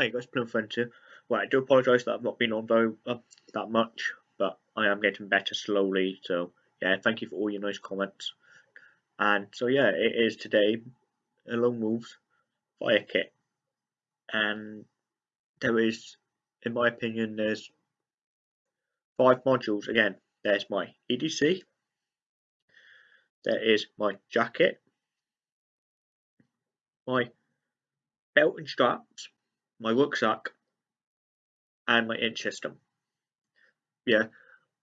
Hey guys, Friends here. Well, I do apologise that I've not been on very uh, that much, but I am getting better slowly. So yeah, thank you for all your nice comments. And so yeah, it is today a Lone Wolves fire kit, and there is, in my opinion, there's five modules. Again, there's my EDC. There is my jacket, my belt and straps, my rucksack, and my inch system. Yeah,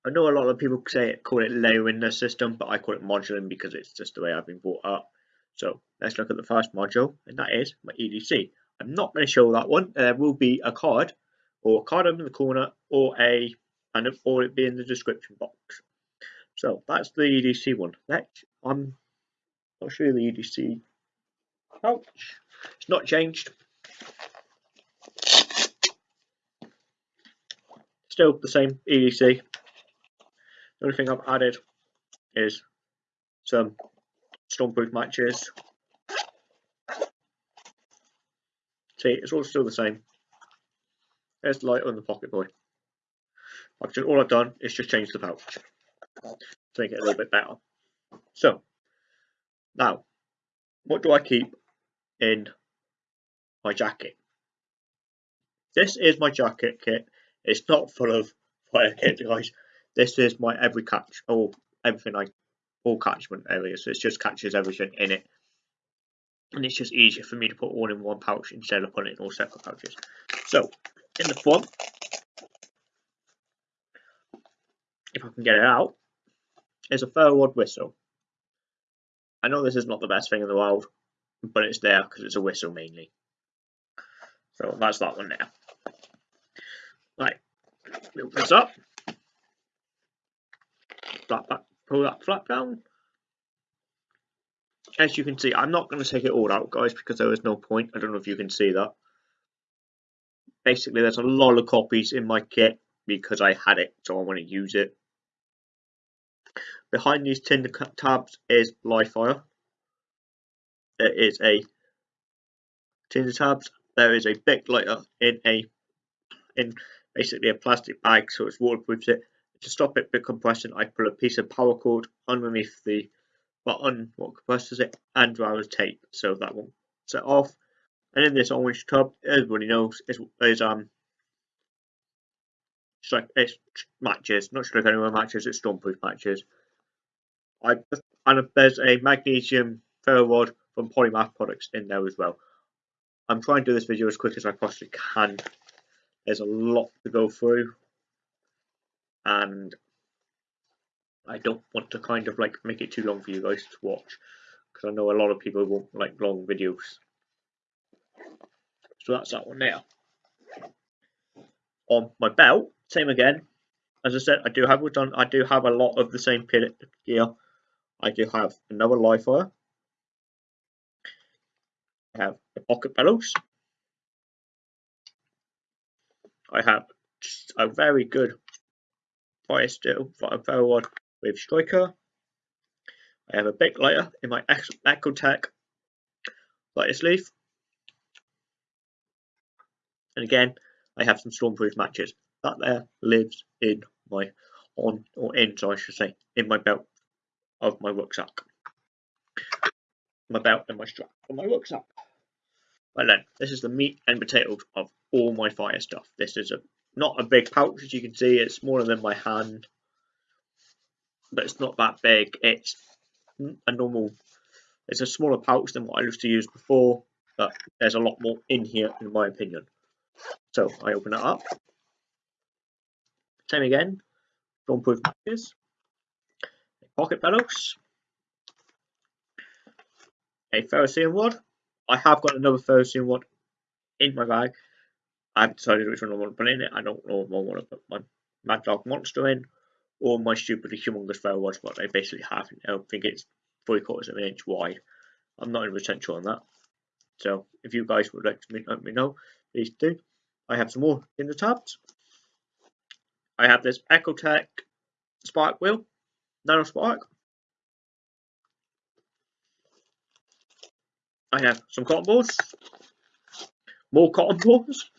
I know a lot of people say it, call it layering the system, but I call it moduling because it's just the way I've been brought up. So let's look at the first module, and that is my EDC. I'm not going to show that one. There will be a card, or a card in the corner, or a, and or it be in the description box. So that's the EDC one. Let's, I'm, I'll show you the EDC pouch. It's not changed. Still the same EDC. The only thing I've added is some stormproof matches. See, it's all still the same. There's the light on the pocket boy. Actually, all I've done is just change the pouch to make it a little bit better. So, now, what do I keep in my jacket? This is my jacket kit. It's not full of fire kit, guys. This is my every catch, or everything I, all catchment areas. So it just catches everything in it. And it's just easier for me to put all in one pouch instead of putting it in all separate pouches. So, in the front, if I can get it out, is a ferro whistle. I know this is not the best thing in the world, but it's there because it's a whistle mainly. So that's that one there. Right, open this up. Flap back, pull that flap down. As you can see, I'm not going to take it all out, guys, because there is no point. I don't know if you can see that. Basically, there's a lot of copies in my kit because I had it, so I want to use it. Behind these tin tabs is Livefire. There is a tin tabs. There is a Bic lighter in a in basically a plastic bag so it's waterproof. It to stop it compressing, I put a piece of power cord underneath the button what compresses it and driver's tape so that won't set off. And in this orange tub, everybody knows is, is um it's matches, not sure if anyone matches, it's stormproof matches. I and there's a magnesium ferro rod from Polymath products in there as well. I'm trying to do this video as quick as I possibly can. There's a lot to go through and I don't want to kind of like make it too long for you guys to watch because I know a lot of people won't like long videos. So that's that one there. On my belt, same again. As I said, I do have done. I do have a lot of the same gear. I do have another Livefire. I have the pocket bellows. I have a very good fire steel fire rod with striker. I have a Bic layer in my Exotac lighter leaf. And again, I have some stormproof matches. That there lives in my on or in, so I should say, in my belt of my rucksack. My belt and my strap on my rucksack. Well then, this is the meat and potatoes of all my fire stuff. This is a not a big pouch as you can see, it's smaller than my hand. But it's not that big, it's a normal, it's a smaller pouch than what I used to use before, but there's a lot more in here in my opinion. So I open it up. Same again, stormproof matches, pocket bellows, a ferrocerium rod. I have got another ferrocerium rod in my bag. I've decided which one I want to put in it. I don't know if I want to put my Mad Dog Monster in or my stupidly humongous rod, but I basically have. I think it's three quarters of an inch wide. I'm not even sure on that. So if you guys would like to let me know, please do. I have some more in the tabs. I have this Exotac Spark Wheel, Nano Spark. I have some cotton balls, more cotton balls,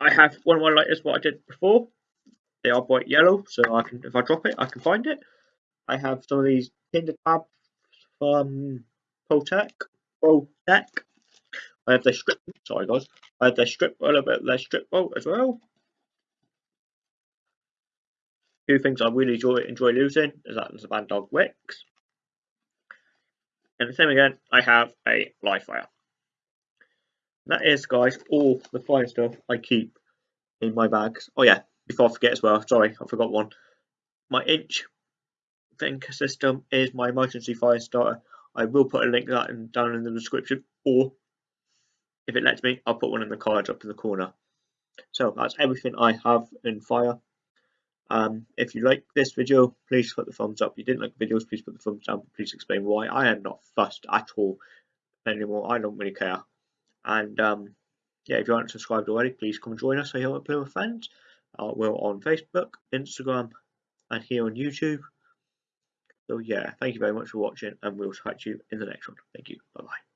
I have one of my lighters what I did before. They are bright yellow, so I can if I drop it, I can find it. I have some of these tinder tabs from Protec. Protec. I have their strip sorry guys. I have their strip a little bit their strip bolt as well. Two things I really enjoy enjoy losing is that there's a Van Dog Wicks. And the same again, I have a live fire. That is, guys, all the fire stuff I keep in my bags. Oh yeah, before I forget as well, sorry, I forgot one. My inch thing system is my emergency fire starter. I will put a link to that in, down in the description, or if it lets me, I'll put one in the cards up in the corner. So that's everything I have in fire. Um, if you like this video, please put the thumbs up. If you didn't like the videos, please put the thumbs down. Please explain why. I am not fussed at all anymore. I don't really care. And um, yeah, if you aren't subscribed already, please come join us here at Play with Friends. Uh, we're on Facebook, Instagram, and here on YouTube. So yeah, thank you very much for watching, and we'll catch you in the next one. Thank you. Bye bye.